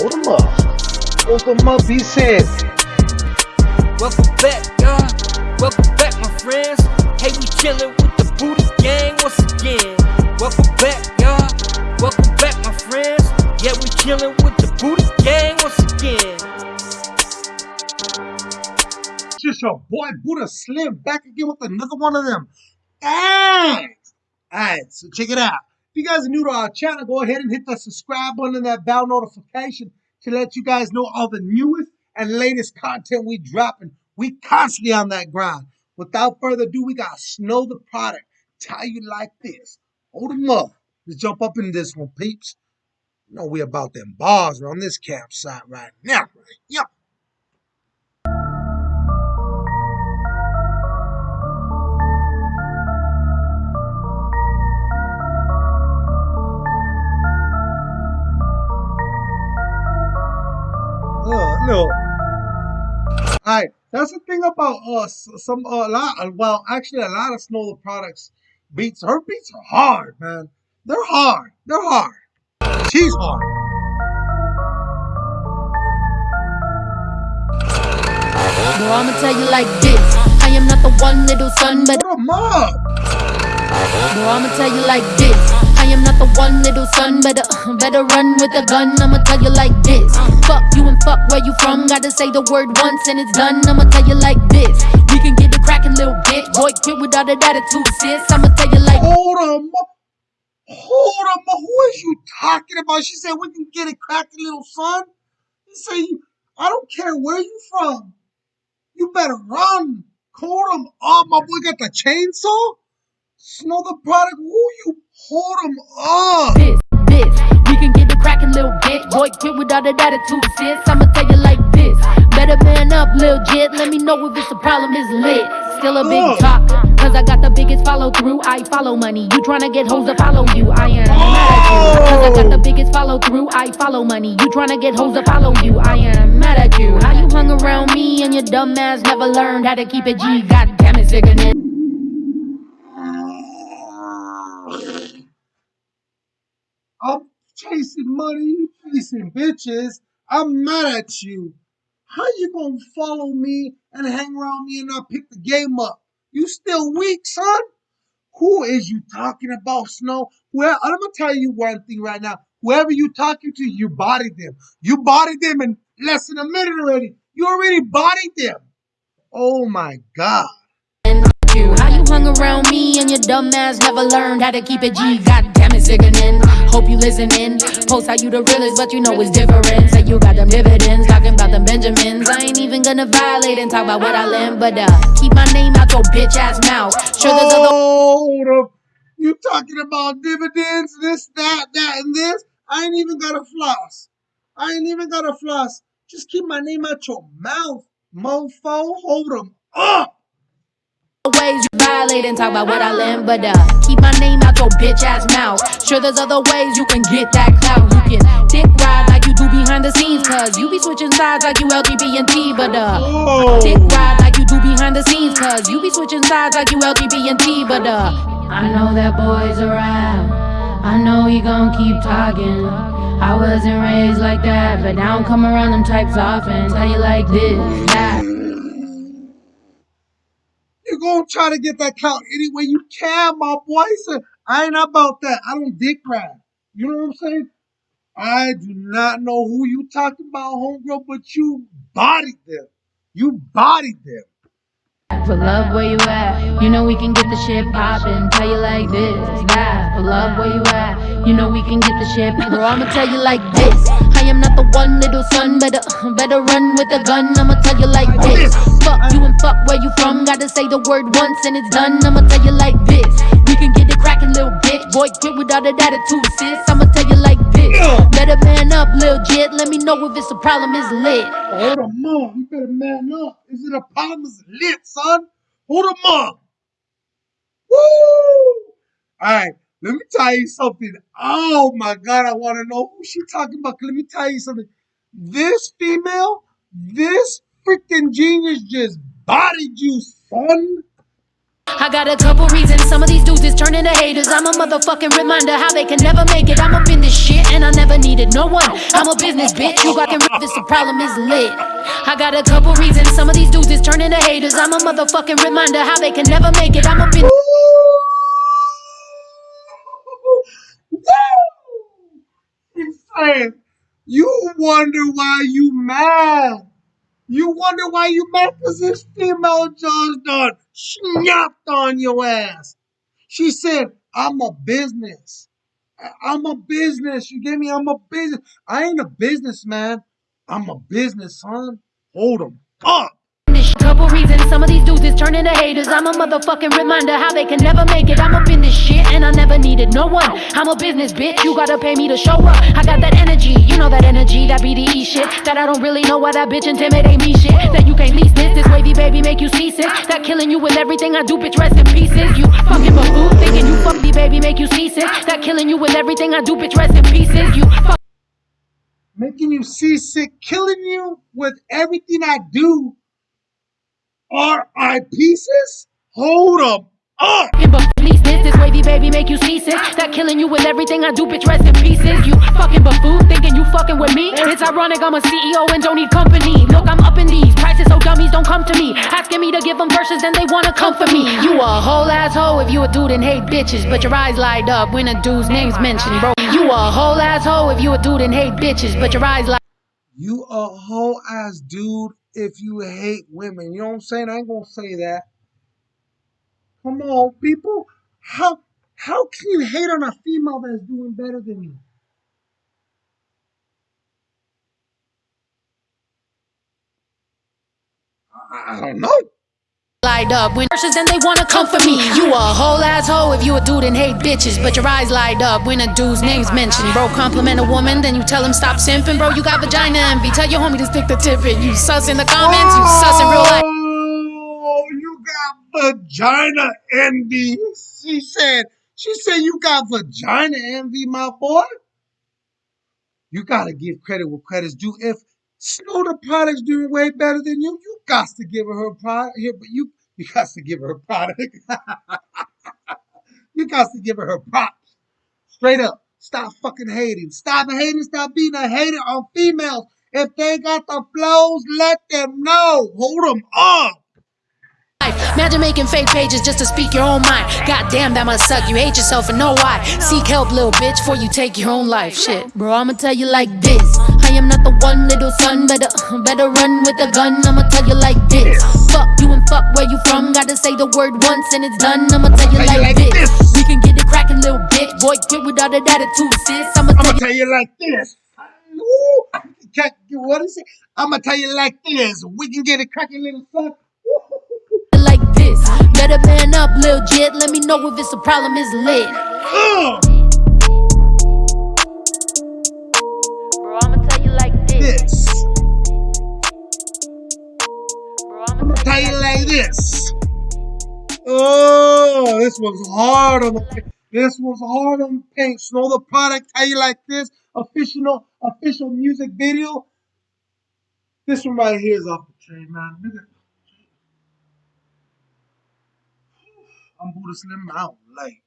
Hold them up. Hold them up, he said. Welcome back, y'all. Welcome back, my friends. Hey, we chillin' with the Booty Gang once again. Welcome back, y'all. Welcome back, my friends. Yeah, we chillin' with the Booty Gang once again. It's just your boy Buddha Slim back again with another one of them. Thanks. Alright, so check it out. If you guys are new to our channel, go ahead and hit the subscribe button and that bell notification to let you guys know all the newest and latest content we dropping. We constantly on that grind. Without further ado, we got Snow the Product. Tell you like this. Hold them up. Let's jump up in this one, peeps. You know we about them bars around this campsite right now. Right? Yep. That's the thing about uh, us. Some a lot, uh, well, actually, a lot of Snow products beats. Her beats are hard, man. They're hard. They're hard. She's hard. Bro, I'ma tell you like this. I am not the one little son, but Put up. bro, I'ma tell you like this. I am not the one little son, better better run with a gun. I'ma tell you like this. Fuck you and fuck where you from. Gotta say the word once and it's done. I'ma tell you like this. We can get the crackin' little bitch. Boy, quit without an attitude, sis. I'ma tell you like Hold up. Hold up. Who is you talking about? She said we can get it cracking, little son. You said, I don't care where you from. You better run. Hold 'em up. My boy got the chainsaw. Snow the product. Who you? hold 'em up. this, this. We can get the crackin' little bitch. Boy, quit without an attitude, sis. I'ma tell you like this. Better man up, lil' jit. Let me know if it's a problem, it's lit. Still a big talk. Cause I got the biggest follow through. I follow money. You tryna get hoes to follow you. I am mad at you. Cause I got the biggest follow through. I follow money. You tryna get hoes to follow you. I am mad at you. How you hung around me and your dumb ass never learned how to keep it G. God damn it, sickening. I'm chasing money, you chasing bitches. I'm mad at you. How you gonna follow me and hang around me and not pick the game up? You still weak, son? Who is you talking about, Snow? Well, I'm gonna tell you one thing right now. Whoever you talking to, you bodied them. You bodied them in less than a minute already. You already bodied them. Oh my god. you. How you hung around me and your dumb ass never learned how to keep it G. God damn it, sickening. Hope you listening. Post how you the realest, but you know it's different. Say you got them dividends, talking about them Benjamins. I ain't even gonna violate and talk about what I learned, but uh, keep my name out your bitch ass mouth. Sure, there's other Hold up. You talking about dividends, this, that, that, and this? I ain't even got a floss. I ain't even got a floss. Just keep my name out your mouth, mofo. Hold 'em up. Violate and talk about what I learned, but uh, keep my name out your bitch ass mouth. Sure, there's other ways you can get that clout. You can dick ride like you do behind the scenes, cause you be switching sides like you LGBT, but uh. Dick ride like you do behind the scenes, cause you be switching sides like you LGBT, but uh. I know that boy's around. I know he gon' keep talking. I wasn't raised like that, but now I don't come around them types often. Tell you like this, that. Gonna try to get that count any way you can, my boy. I ain't about that. I don't dick ride. You know what I'm saying? I do not know who you talking about, homegirl, but you bodied them. You bodied them. For love, where you at? You know we can get the shit poppin'. Tell you like this, that. For love, where you at? You know we can get the shit. Bro, I'ma tell you like this. I am not the one little son, better better run with a gun. I'ma tell you like this. Fuck you and fuck where you from. Gotta say the word once and it's done. I'ma tell you like this. We can get it crackin', little bitch. Boy, quit without an attitude, sis. I'ma tell you like this. Better man up, lil' jit. Let me know if it's a problem, it's lit. Hold 'em up. You better man up. Is it a problem? Is it lit, son? Hold 'em up. Woo! All right. Let me tell you something. Oh my God, I want to know who she talking about. Let me tell you something. This female, this freaking genius just bodied you, son. I got a couple reasons. Some of these dudes is turning to haters. I'm a motherfucking reminder how they can never make it. I'm up in this shit and I never needed no one. I'm a business bitch. You got can rip this. The problem is lit. I got a couple reasons. Some of these dudes is turning to haters. I'm a motherfucking reminder how they can never make it. I'm up in. You wonder why you mad. You wonder why you mad because this female just done snapped on your ass. She said, I'm a business. I'm a business. You get me? I'm a business. I ain't a businessman. I'm a business, son. Hold 'em up. Couple reasons, some of these dudes is turning to haters. I'm a motherfucking reminder how they can never make it. I'm up in this shit and I never needed no one. I'm a business bitch, you gotta pay me to show up. I got that energy, you know that energy, that BDE shit. That I don't really know why that bitch intimidate me shit. That you can't lease this, this wavy baby make you seasick. That killing you with everything I do, bitch, rest in pieces. You fucking buffoon, thinking you fuck me, baby, make you seasick. That killing you with everything I do, bitch, rest in pieces. You fuck Making you seasick, killing you with everything I do. Are I pieces? Hold up. Fucking buffoon, this, this wavy baby make you seasick. That killing you with everything I do, bitch, rest in pieces. You fucking buffoon, thinking you fucking with me. It's ironic, I'm a CEO and don't need company. Look, I'm up in these prices, so dummies don't come to me. Asking me to give them verses, then they wanna come for me. You a whole asshole if you a dude and hate bitches, but your eyes light up when a dude's name's mentioned, bro. You a whole asshole if you a dude and hate bitches, but your eyes light You a whole ass dude if you hate women. You know what I'm saying? I ain't gonna say that. Come on, people. How how can you hate on a female that's doing better than you? I, I don't know. Light up when verses then they wanna come for me. You a whole asshole if you a dude and hate bitches, but your eyes light up when a dude's name's mentioned. Bro, compliment a woman, then you tell him stop simping. Bro, you got vagina envy. Tell your homie to stick the tip in. You sus in the comments, you sus in real life. Oh, you got vagina envy. She said, she said you got vagina envy, my boy. You gotta give credit where credit's due. If Snow the product's doing way better than you, you got to give her her product here, but you you got to give her her product. you got to give her her props. Straight up. Stop fucking hating. Stop hating. Stop being a hater on females. If they got the flows, let them know. Hold them up. Imagine making fake pages just to speak your own mind. God damn, that must suck. You hate yourself and know why. Seek help, little bitch, before you take your own life. Shit, bro, I'ma tell you like this. Am not the one little son. Better, better run with a gun. I'ma tell you like this. Fuck you and fuck where you from. Gotta say the word once and it's done. I'ma tell you Tell you like like this. this. We can get it cracking, little bitch. Boy, quit with all that attitude, sis. I'ma I'ma you tell you like this. Ooh, what is it? I'm gonna tell you like this. We can get a cracking little son. like this. Better man up, lil jit. Let me know if it's a problem, it's lit. Uh, this. Bro, I'm gonna tell you like this. Oh, this was hard on the paint. This was hard on the paint. Snow the product. Tell you like this. Official, official music video. This one right here is off the chain, man. I'm Buddha Slim out. Like.